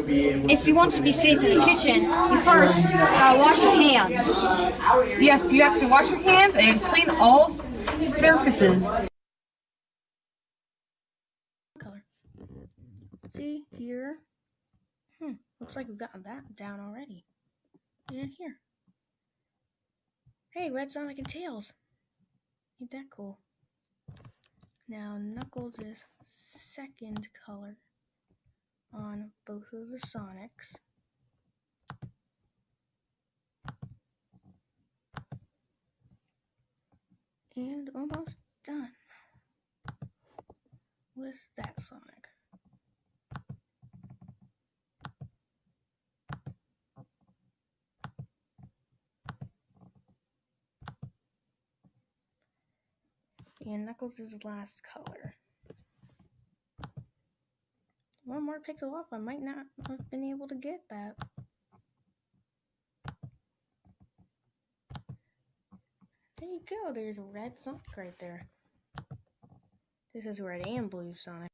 Well, if you want to be safe in the kitchen, you first gotta wash your hands. Yes, you have to wash your hands and clean all surfaces. color. See here. Hmm. Looks like we've gotten that down already. And here. Hey, Red Sonic and Tails. Ain't that cool? Now Knuckles is second color the Sonics. And almost done with that Sonic. And Knuckles last color. More pixel off, I might not have been able to get that. There you go, there's red Sonic right there. This is red and blue Sonic.